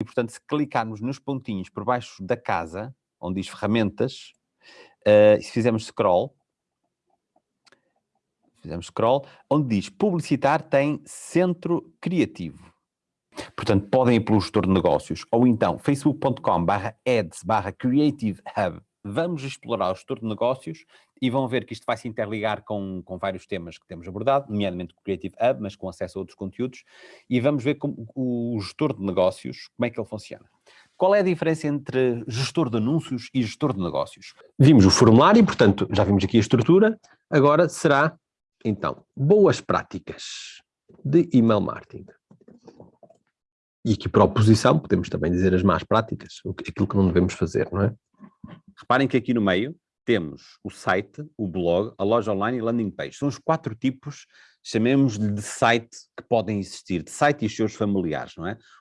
E, portanto, se clicarmos nos pontinhos por baixo da casa, onde diz ferramentas, uh, se fizermos scroll, fizemos scroll, onde diz publicitar tem centro criativo. Portanto, podem ir pelo gestor de negócios, ou então facebook.com barra ads barra creative hub. Vamos explorar o gestor de negócios e vão ver que isto vai se interligar com, com vários temas que temos abordado, nomeadamente o Creative Hub, mas com acesso a outros conteúdos, e vamos ver como, o gestor de negócios, como é que ele funciona. Qual é a diferença entre gestor de anúncios e gestor de negócios? Vimos o formulário, portanto, já vimos aqui a estrutura, agora será, então, boas práticas de email marketing. E aqui para a oposição podemos também dizer as más práticas, aquilo que não devemos fazer, não é? Reparem que aqui no meio temos o site, o blog, a loja online e landing page. São os quatro tipos, chamemos-lhe de site que podem existir, de site e os seus familiares, não é?